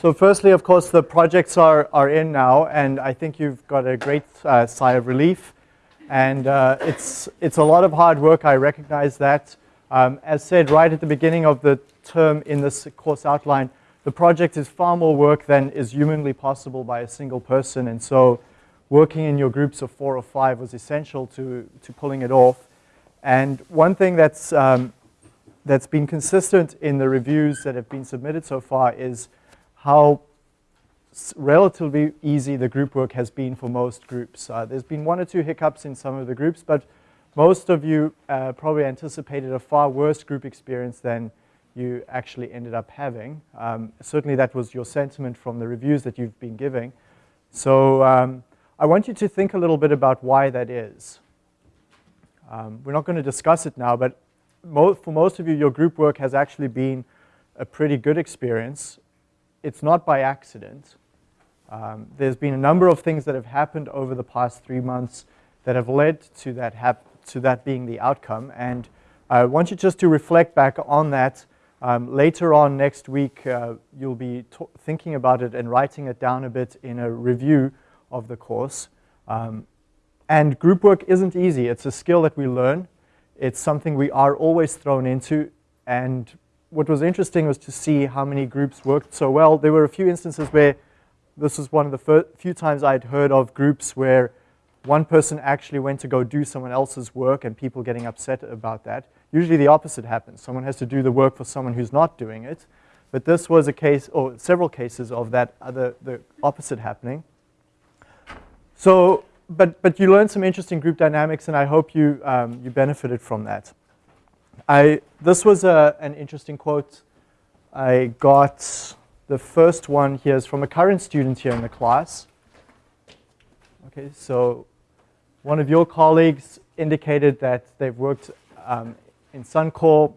So firstly, of course, the projects are, are in now, and I think you've got a great uh, sigh of relief. And uh, it's, it's a lot of hard work, I recognize that. Um, as said right at the beginning of the term in this course outline, the project is far more work than is humanly possible by a single person. And so working in your groups of four or five was essential to, to pulling it off. And one thing that's, um, that's been consistent in the reviews that have been submitted so far is how relatively easy the group work has been for most groups. Uh, there's been one or two hiccups in some of the groups, but most of you uh, probably anticipated a far worse group experience than you actually ended up having. Um, certainly that was your sentiment from the reviews that you've been giving. So um, I want you to think a little bit about why that is. Um, we're not going to discuss it now, but mo for most of you, your group work has actually been a pretty good experience. It's not by accident. Um, there's been a number of things that have happened over the past three months that have led to that, to that being the outcome. And I want you just to reflect back on that. Um, later on next week, uh, you'll be thinking about it and writing it down a bit in a review of the course. Um, and group work isn't easy. It's a skill that we learn. It's something we are always thrown into. And what was interesting was to see how many groups worked so well. There were a few instances where this was one of the few times I'd heard of groups where one person actually went to go do someone else's work and people getting upset about that. Usually the opposite happens. Someone has to do the work for someone who's not doing it. But this was a case, or several cases of that other, the opposite happening. So, but, but you learned some interesting group dynamics and I hope you, um, you benefited from that. I, this was a, an interesting quote. I got the first one here is from a current student here in the class. Okay, so one of your colleagues indicated that they've worked um, in Suncor.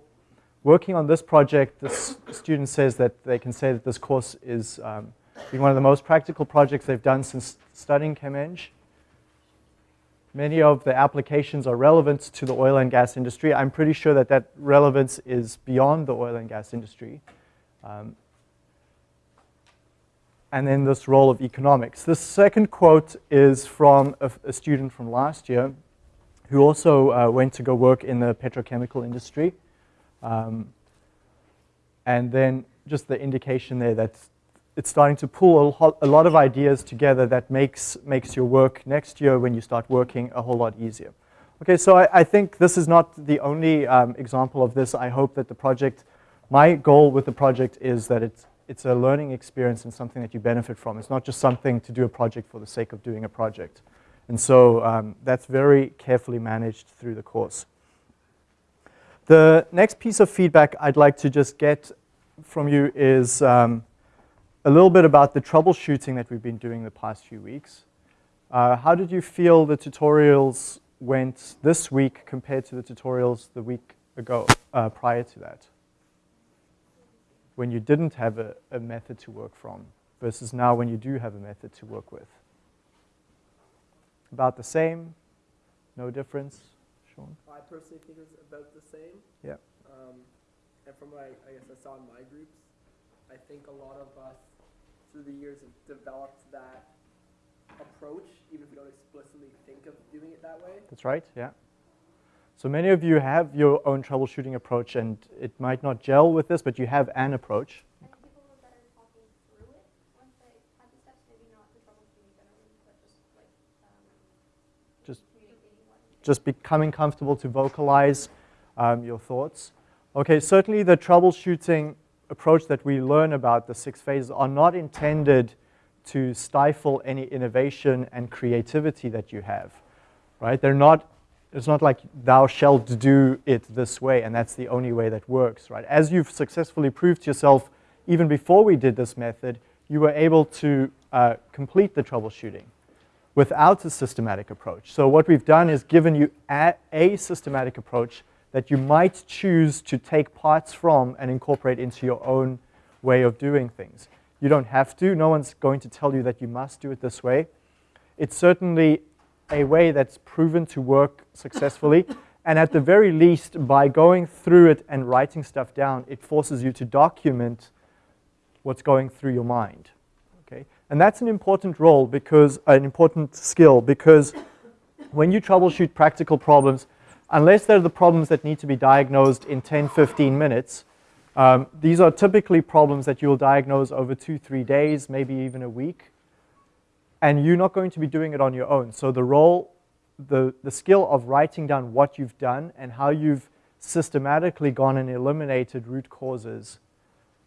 Working on this project, this student says that they can say that this course is um, been one of the most practical projects they've done since studying ChemEng. Many of the applications are relevant to the oil and gas industry. I'm pretty sure that that relevance is beyond the oil and gas industry. Um, and then this role of economics. This second quote is from a, a student from last year who also uh, went to go work in the petrochemical industry. Um, and then just the indication there that it's starting to pull a, lot of ideas together that makes, makes your work next year when you start working a whole lot easier. Okay, so I, I think this is not the only um, example of this. I hope that the project, my goal with the project is that it's, it's a learning experience and something that you benefit from. It's not just something to do a project for the sake of doing a project. And so um, that's very carefully managed through the course. The next piece of feedback I'd like to just get from you is um, a little bit about the troubleshooting that we've been doing the past few weeks. Uh, how did you feel the tutorials went this week compared to the tutorials the week ago, uh, prior to that? When you didn't have a, a method to work from versus now when you do have a method to work with. About the same? No difference? Sean? I personally think it's about the same. Yeah. Um, and from what I, I guess I saw in my groups, I think a lot of us through the years have developed that approach, even if we don't explicitly think of doing it that way. That's right, yeah. So many of you have your own troubleshooting approach and it might not gel with this, but you have an approach. just just becoming comfortable to vocalize um, your thoughts. Okay, certainly the troubleshooting approach that we learn about the six phases are not intended to stifle any innovation and creativity that you have, right? They're not, it's not like thou shalt do it this way and that's the only way that works, right? As you've successfully proved to yourself, even before we did this method, you were able to uh, complete the troubleshooting without a systematic approach. So what we've done is given you a, a systematic approach that you might choose to take parts from and incorporate into your own way of doing things. You don't have to. No one's going to tell you that you must do it this way. It's certainly a way that's proven to work successfully. and at the very least, by going through it and writing stuff down, it forces you to document what's going through your mind. Okay? And that's an important role because an important skill because when you troubleshoot practical problems, unless they're the problems that need to be diagnosed in 10, 15 minutes, um, these are typically problems that you'll diagnose over two, three days, maybe even a week. And you're not going to be doing it on your own. So the role, the, the skill of writing down what you've done and how you've systematically gone and eliminated root causes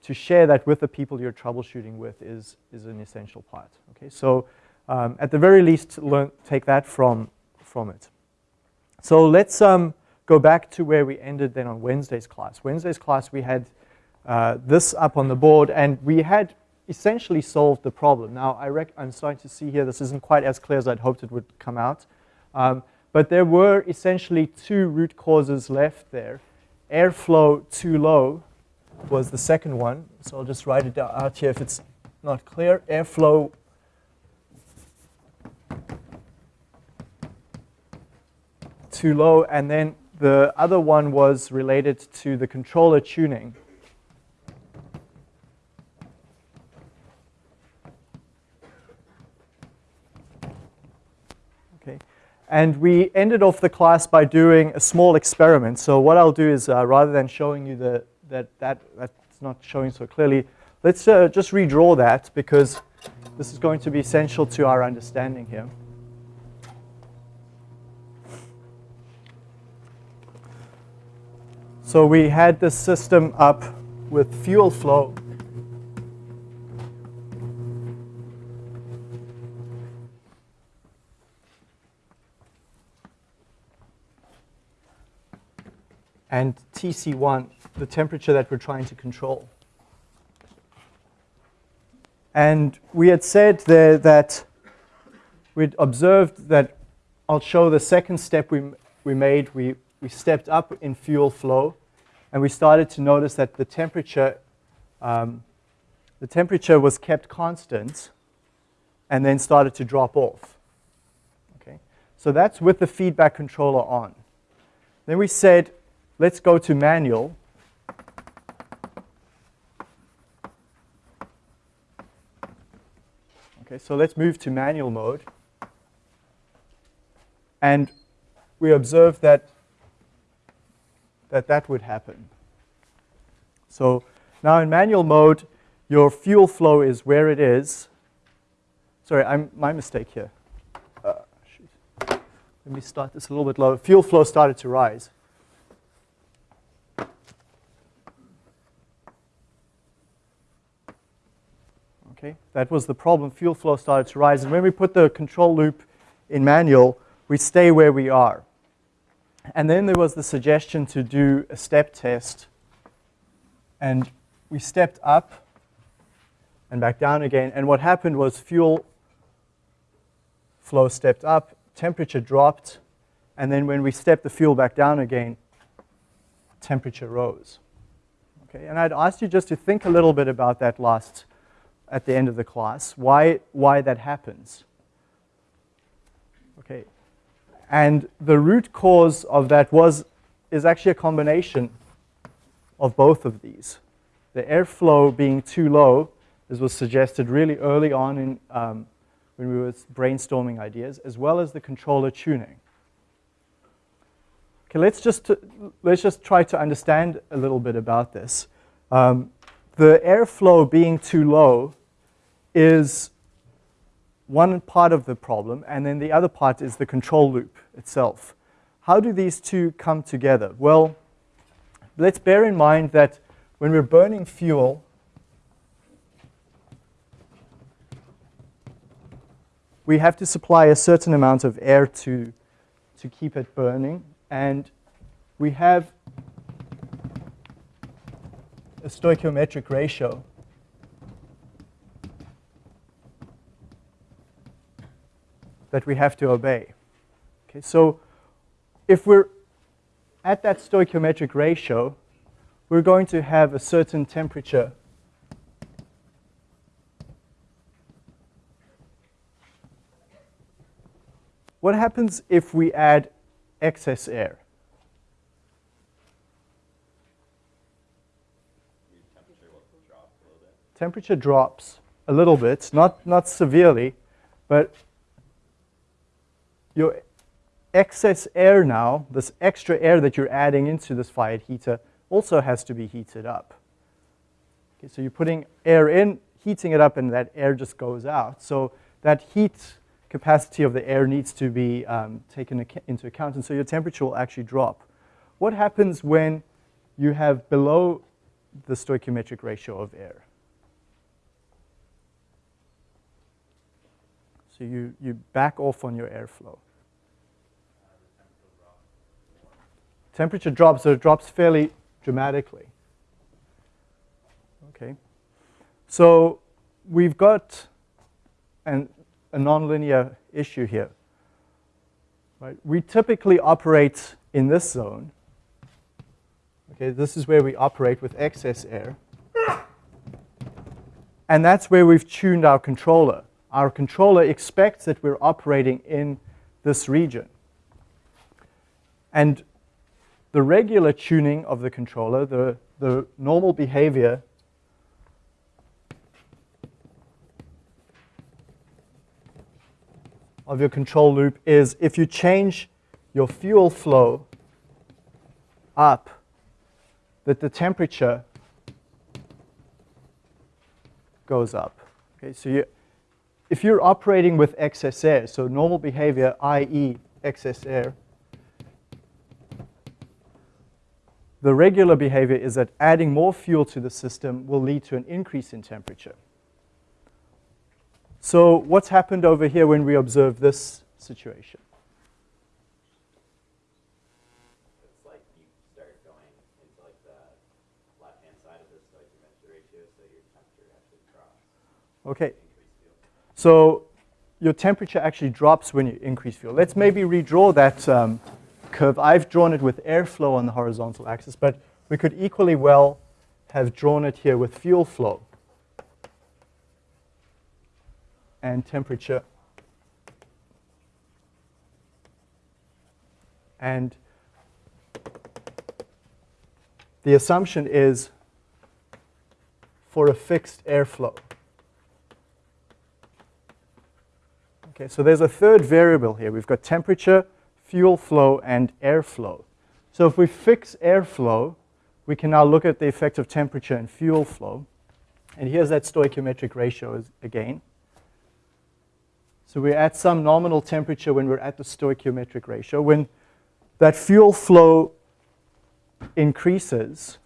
to share that with the people you're troubleshooting with is, is an essential part. Okay, so um, at the very least, learn, take that from, from it. So let's um, go back to where we ended then on Wednesday's class. Wednesday's class, we had uh, this up on the board, and we had essentially solved the problem. Now, I am starting to see here, this isn't quite as clear as I'd hoped it would come out. Um, but there were essentially two root causes left there. Airflow too low was the second one. So I'll just write it out here if it's not clear. Airflow too low. And then the other one was related to the controller tuning. Okay. And we ended off the class by doing a small experiment. So what I'll do is uh, rather than showing you the, that, that that's not showing so clearly, let's uh, just redraw that because this is going to be essential to our understanding here. So we had this system up with fuel flow. And TC1, the temperature that we're trying to control. And we had said there that we'd observed that I'll show the second step we, we made. We, we stepped up in fuel flow and we started to notice that the temperature, um, the temperature was kept constant and then started to drop off. Okay? So that's with the feedback controller on. Then we said, let's go to manual. Okay, so let's move to manual mode. And we observed that that that would happen. So now in manual mode, your fuel flow is where it is. Sorry, I'm, my mistake here. Uh, Let me start this a little bit lower. Fuel flow started to rise. Okay, that was the problem. Fuel flow started to rise. And when we put the control loop in manual, we stay where we are. And then there was the suggestion to do a step test. And we stepped up and back down again. And what happened was fuel flow stepped up, temperature dropped, and then when we stepped the fuel back down again, temperature rose. Okay, and I'd asked you just to think a little bit about that last at the end of the class, why, why that happens. Okay, and the root cause of that was, is actually a combination of both of these. The airflow being too low, as was suggested really early on in, um, when we were brainstorming ideas, as well as the controller tuning. Okay, let's just, let's just try to understand a little bit about this. Um, the airflow being too low is one part of the problem, and then the other part is the control loop itself. How do these two come together? Well, let's bear in mind that when we're burning fuel, we have to supply a certain amount of air to, to keep it burning, and we have a stoichiometric ratio that we have to obey. Okay, so if we're at that stoichiometric ratio, we're going to have a certain temperature What happens if we add excess air? temperature drops a little bit, not, not severely, but your excess air now, this extra air that you're adding into this fired heater, also has to be heated up. Okay, so you're putting air in, heating it up, and that air just goes out. So that heat capacity of the air needs to be um, taken into account, and so your temperature will actually drop. What happens when you have below the stoichiometric ratio of air? So you, you back off on your airflow. Temperature drops, so it drops fairly dramatically. Okay. So we've got an, a nonlinear issue here. Right? We typically operate in this zone. Okay, this is where we operate with excess air. And that's where we've tuned our controller. Our controller expects that we're operating in this region. And the regular tuning of the controller, the, the normal behavior of your control loop is if you change your fuel flow up, that the temperature goes up. Okay, so you, if you're operating with excess air, so normal behavior, i.e. excess air, The regular behavior is that adding more fuel to the system will lead to an increase in temperature. So what's happened over here when we observe this situation? It's like you start going into like the left-hand side of the stoichiometric ratio, so your temperature actually drops. Okay. So your temperature actually drops when you increase fuel. Let's maybe redraw that um, curve. I've drawn it with airflow on the horizontal axis, but we could equally well have drawn it here with fuel flow and temperature. And the assumption is for a fixed airflow. Okay, so there's a third variable here. We've got temperature, fuel flow, and airflow. So if we fix airflow, we can now look at the effect of temperature and fuel flow. And here's that stoichiometric ratio again. So we're at some nominal temperature when we're at the stoichiometric ratio. When that fuel flow increases,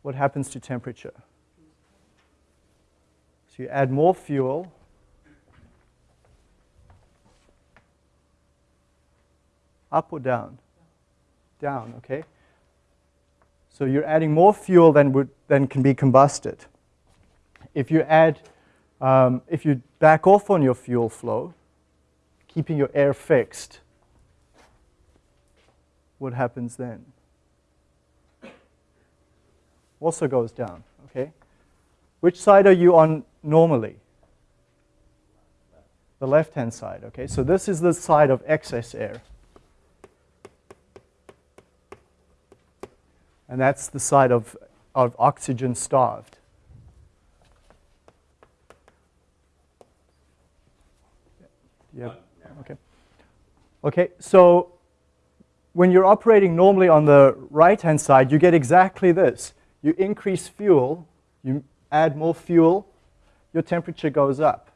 what happens to temperature? So you add more fuel, Up or down? Down, okay? So you're adding more fuel than, would, than can be combusted. If you add, um, if you back off on your fuel flow, keeping your air fixed, what happens then? Also goes down, okay? Which side are you on normally? The left-hand side, okay? So this is the side of excess air. And that's the side of, of oxygen starved. Yeah. Okay. Okay. So when you're operating normally on the right-hand side, you get exactly this. You increase fuel, you add more fuel, your temperature goes up.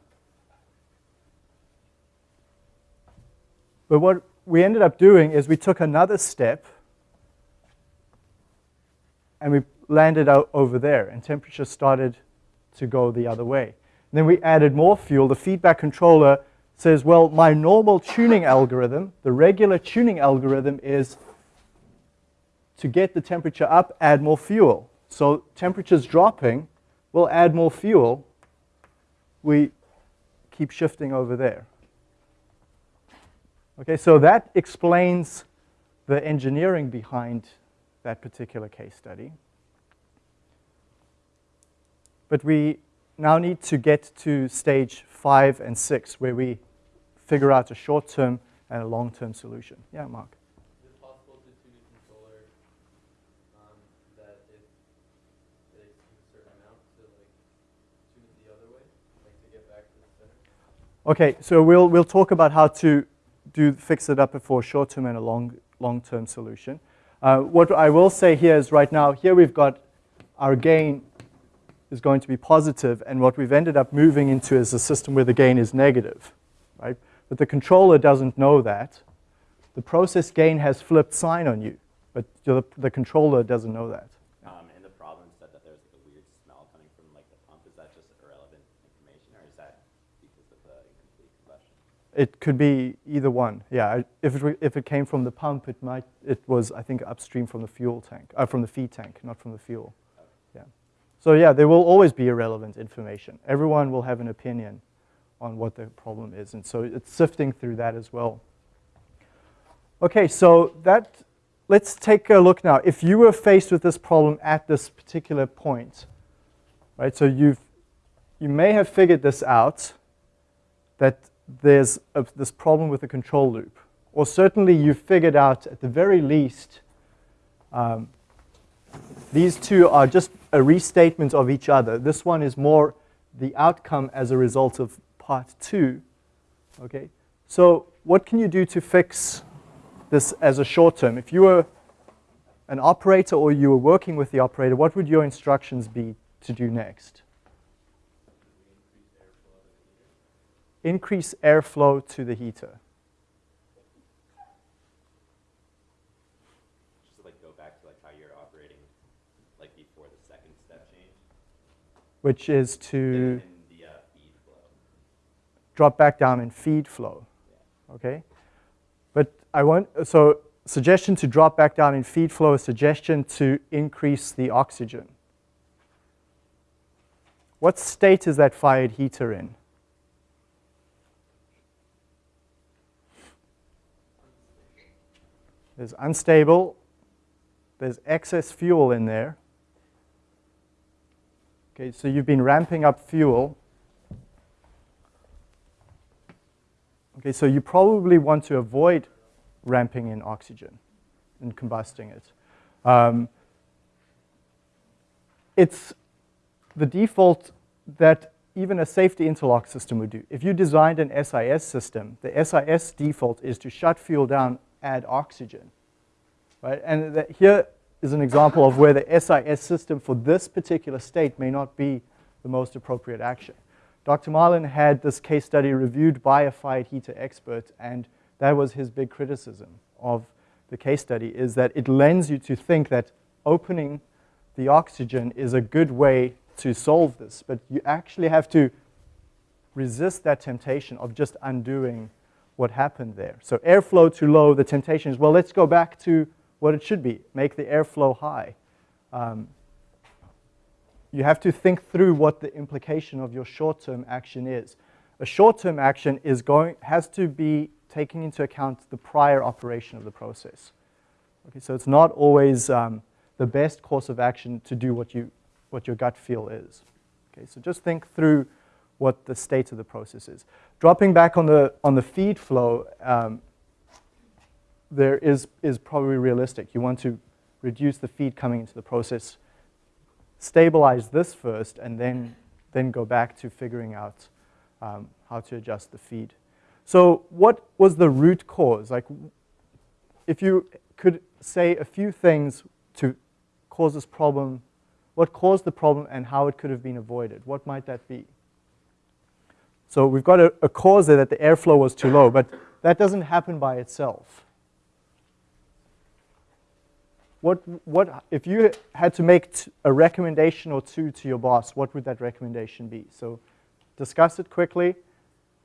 But what we ended up doing is we took another step and we landed out over there, and temperature started to go the other way. And then we added more fuel. The feedback controller says, well, my normal tuning algorithm, the regular tuning algorithm is to get the temperature up, add more fuel. So temperature's dropping, we'll add more fuel. We keep shifting over there. Okay, so that explains the engineering behind that particular case study. But we now need to get to stage five and six where we figure out a short-term and a long-term solution. Yeah, Mark. Okay, so we'll, we'll talk about how to do fix it up for a short-term and a long, long-term solution. Uh, what I will say here is right now, here we've got our gain is going to be positive, and what we've ended up moving into is a system where the gain is negative, right? But the controller doesn't know that. The process gain has flipped sign on you, but the, the controller doesn't know that. Um, and the problem said that there's like a weird smell coming from like the pump. Is that just irrelevant information, or is that because of the incomplete combustion? It could be either one. Yeah, if it, if it came from the pump, it might, it was, I think, upstream from the fuel tank, uh, from the feed tank, not from the fuel. Yeah. So yeah, there will always be irrelevant information. Everyone will have an opinion on what the problem is, and so it's sifting through that as well. Okay, so that, let's take a look now. If you were faced with this problem at this particular point, right, so you've, you may have figured this out, that there's a, this problem with the control loop. Or certainly you've figured out, at the very least, um, these two are just a restatement of each other. This one is more the outcome as a result of part two. Okay, so what can you do to fix this as a short term? If you were an operator or you were working with the operator, what would your instructions be to do next? Increase airflow to the heater. Just like go back to like how you're operating, like before the second step change. which is to in the uh, feed flow. drop back down in feed flow. Okay? But I want, so suggestion to drop back down in feed flow, a suggestion to increase the oxygen. What state is that fired heater in? There's unstable, there's excess fuel in there. Okay, so you've been ramping up fuel. Okay, so you probably want to avoid ramping in oxygen and combusting it. Um, it's the default that even a safety interlock system would do. If you designed an SIS system, the SIS default is to shut fuel down, add oxygen. Right? And that here is an example of where the SIS system for this particular state may not be the most appropriate action. Dr. Marlin had this case study reviewed by a fired heater expert, and that was his big criticism of the case study, is that it lends you to think that opening the oxygen is a good way to solve this, but you actually have to resist that temptation of just undoing what happened there. So airflow too low, the temptation is, well, let's go back to what it should be, make the airflow high. Um, you have to think through what the implication of your short-term action is. A short-term action is going, has to be taking into account the prior operation of the process. Okay, so it's not always um, the best course of action to do what, you, what your gut feel is. Okay, so just think through what the state of the process is. Dropping back on the, on the feed flow, um, there is, is probably realistic. You want to reduce the feed coming into the process, stabilize this first, and then, then go back to figuring out um, how to adjust the feed. So what was the root cause? Like, if you could say a few things to cause this problem, what caused the problem and how it could have been avoided, what might that be? So we've got a, a cause there that the airflow was too low, but that doesn't happen by itself. What, what, if you had to make a recommendation or two to your boss, what would that recommendation be? So discuss it quickly.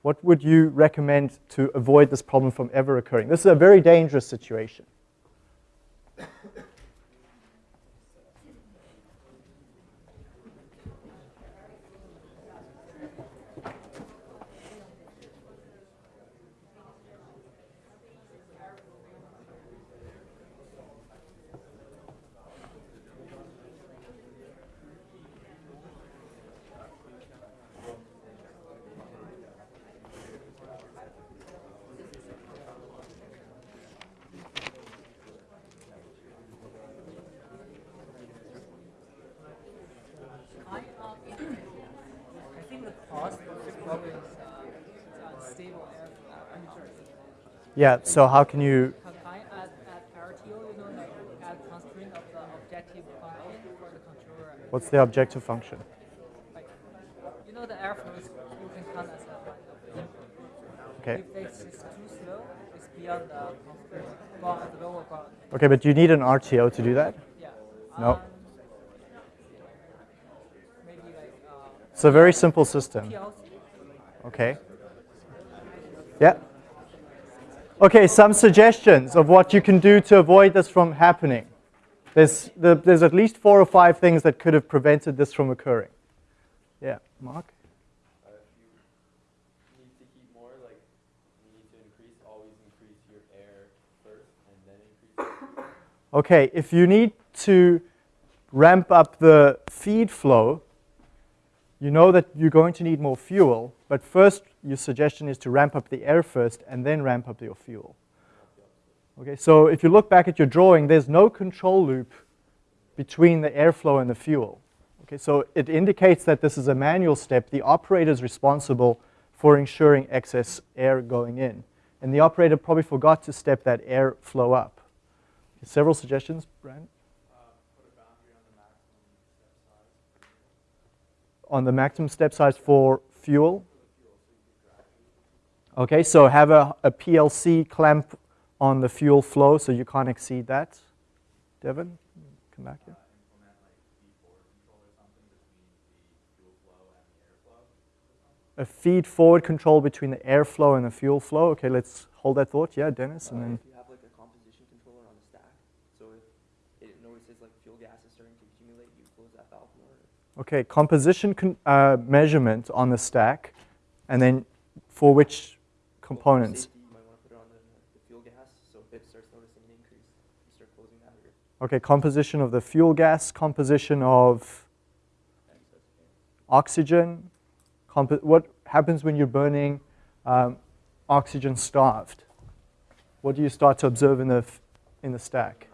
What would you recommend to avoid this problem from ever occurring? This is a very dangerous situation. Yeah, so how can you, what's the objective function? Like, you know, the airflow is, you can count as a. Okay. If is too slow, it's beyond the the lower. Okay, but do you need an RTO to do that? Yeah. No. Um, maybe like uh, It's a very simple system. PLC. Okay. Yeah. Okay, some suggestions of what you can do to avoid this from happening. There's, the, there's at least four or five things that could have prevented this from occurring. Yeah, Mark? Uh, if you need to heat more, like you need to increase, always increase your air first and then increase. Okay, if you need to ramp up the feed flow, you know that you're going to need more fuel, but first your suggestion is to ramp up the air first and then ramp up your fuel. Okay, so if you look back at your drawing, there's no control loop between the airflow and the fuel. Okay, so it indicates that this is a manual step. The operator is responsible for ensuring excess air going in. And the operator probably forgot to step that air flow up. Several suggestions, Brand? On the maximum step size for fuel? Okay, so have a, a PLC clamp on the fuel flow so you can't exceed that. Devin, come back here. A feed forward control between the airflow and the fuel flow. Okay, let's hold that thought. Yeah, Dennis, and then. if you have like a composition controller on the stack, so if it notices like fuel gas is starting to accumulate, you close that valve more. Okay, composition con- uh, measurement on the stack, and then for which components? Safety, you might want to put it on the, the fuel gas, so if it starts noticing an increase, you start closing that. Or Okay, composition of the fuel gas, composition of oxygen. Compo- what happens when you're burning um, oxygen starved? What do you start to observe in the, f- in the stack?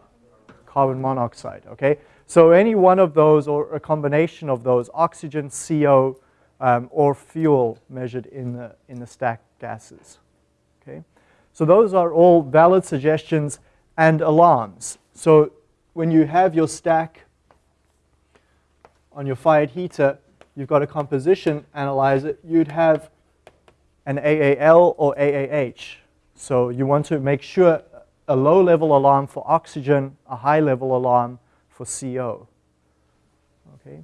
Carbon monoxide, okay? So any one of those or a combination of those, oxygen, CO, um, or fuel measured in the, in the stack gases, okay? So those are all valid suggestions and alarms. So when you have your stack on your fired heater, you've got a composition analyzer, you'd have an AAL or AAH. So you want to make sure a low level alarm for oxygen, a high level alarm for CO. Okay?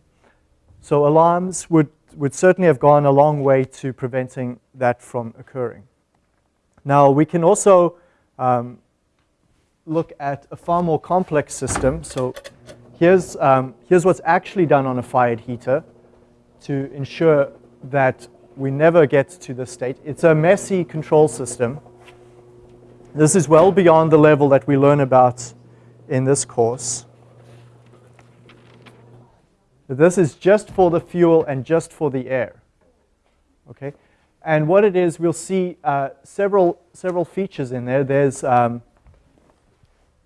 So alarms would, would certainly have gone a long way to preventing that from occurring. Now we can also um, look at a far more complex system. So here's, um, here's what's actually done on a fired heater to ensure that we never get to this state. It's a messy control system. This is well beyond the level that we learn about in this course. This is just for the fuel and just for the air. Okay? And what it is, we'll see uh, several, several features in there. There's um,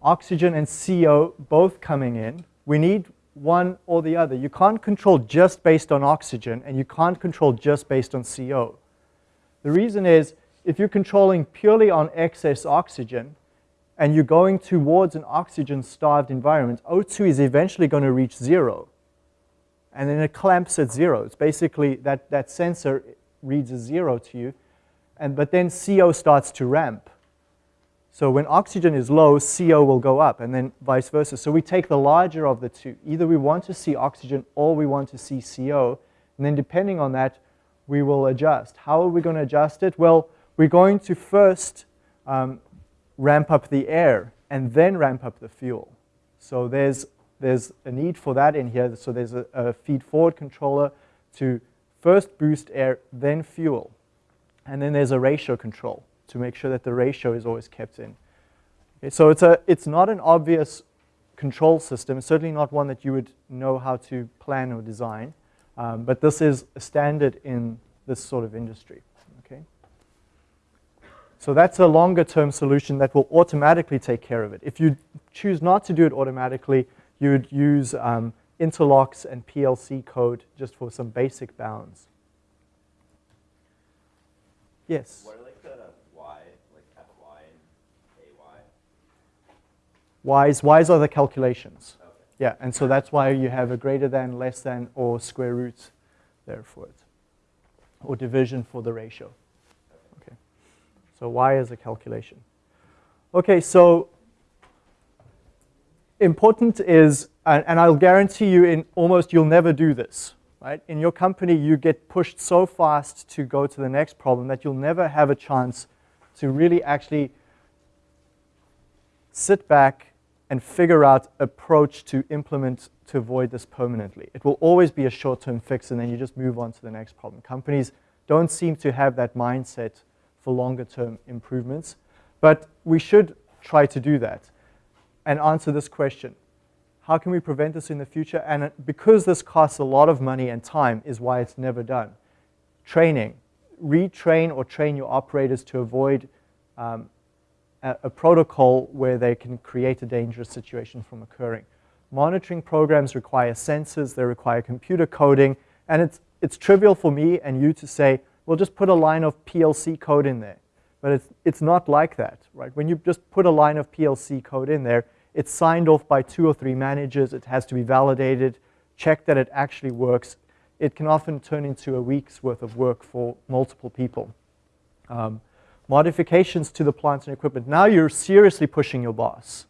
oxygen and CO both coming in. We need one or the other. You can't control just based on oxygen, and you can't control just based on CO. The reason is, if you're controlling purely on excess oxygen, and you're going towards an oxygen-starved environment, O2 is eventually going to reach zero. And then it clamps at zero. It's basically that, that sensor reads a zero to you, and, but then CO starts to ramp. So when oxygen is low, CO will go up, and then vice versa. So we take the larger of the two. Either we want to see oxygen or we want to see CO, and then depending on that, we will adjust. How are we going to adjust it? Well, we're going to first um, ramp up the air and then ramp up the fuel. So there's, there's a need for that in here. So there's a, a feed forward controller to first boost air, then fuel. And then there's a ratio control to make sure that the ratio is always kept in. Okay, so it's, a, it's not an obvious control system, it's certainly not one that you would know how to plan or design, um, but this is a standard in this sort of industry. Okay? So that's a longer term solution that will automatically take care of it. If you choose not to do it automatically, you would use um, interlocks and PLC code just for some basic bounds. Yes? What are like the Y, like FY and Y's, Y's are the calculations. Okay. Yeah, and so that's why you have a greater than, less than, or square root there for it, or division for the ratio. Okay, so y is a calculation. Okay, so important is, and I'll guarantee you in almost you'll never do this, right? In your company, you get pushed so fast to go to the next problem that you'll never have a chance to really actually sit back and figure out approach to implement to avoid this permanently. It will always be a short-term fix and then you just move on to the next problem. Companies don't seem to have that mindset for longer-term improvements, but we should try to do that and answer this question. How can we prevent this in the future? And because this costs a lot of money and time is why it's never done. Training. Retrain or train your operators to avoid um, a, a protocol where they can create a dangerous situation from occurring. Monitoring programs require sensors, they require computer coding, and it's, it's trivial for me and you to say, well, just put a line of PLC code in there. But it's, it's not like that, right? When you just put a line of PLC code in there, it's signed off by two or three managers, it has to be validated, check that it actually works. It can often turn into a week's worth of work for multiple people. Um, modifications to the plants and equipment. Now you're seriously pushing your boss,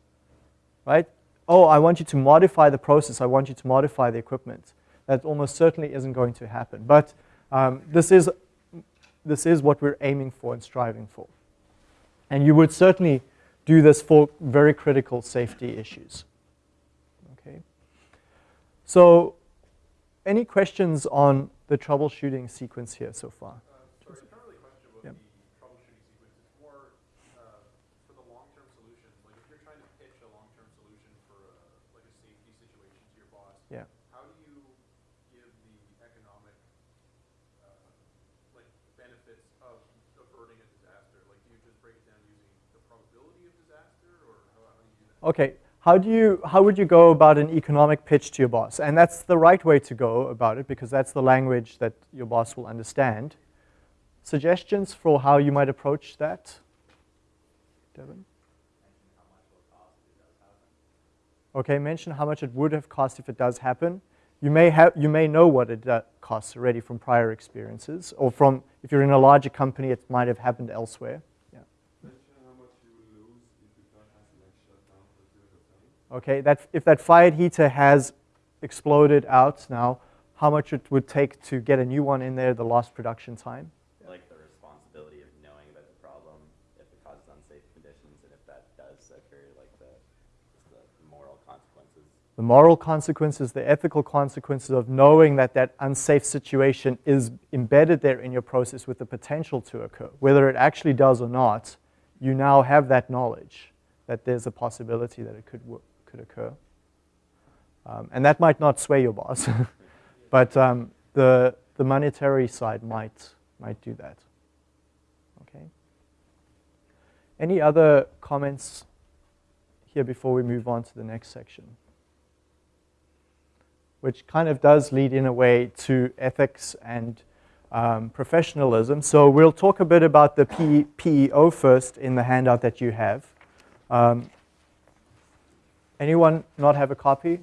right? Oh, I want you to modify the process. I want you to modify the equipment. That almost certainly isn't going to happen. But um, this, is, this is what we're aiming for and striving for. And you would certainly do this for very critical safety issues. Okay. So any questions on the troubleshooting sequence here so far? Uh, sorry, not really a question about Yep. the troubleshooting sequence. It's more uh, for the long-term solutions. Like if you're trying to pitch a long-term solution for a, like a safety situation to your boss, Yeah. how do you give the economic uh, like benefits of averting a disaster? Like do you just break it down using the probability of disaster, or how, how do you do that? Okay, how, do you, how would you go about an economic pitch to your boss? And that's the right way to go about it because that's the language that your boss will understand. Suggestions for how you might approach that? Devin? Okay, mention how much it would have cost if it does happen. You may, have, you may know what it uh, costs already from prior experiences, or from, if you're in a larger company, it might have happened elsewhere. Yeah. Mention how much you will lose if the plant has an next shutdown for a period of time. Okay, that, if that fired heater has exploded out now, how much it would take to get a new one in there, the lost production time. Like the responsibility of knowing about the problem, if it causes unsafe conditions, and if that does occur, like the, the moral consequences. The moral consequences, the ethical consequences of knowing that that unsafe situation is embedded there in your process with the potential to occur. Whether it actually does or not, you now have that knowledge that there's a possibility that it could, wo- could occur. Um, and that might not sway your boss, but um, the, the monetary side might, might do that. Okay. Any other comments here before we move on to the next section? Which kind of does lead in a way to ethics and um, professionalism. So we'll talk a bit about the PEO first in the handout that you have. Um, anyone not have a copy?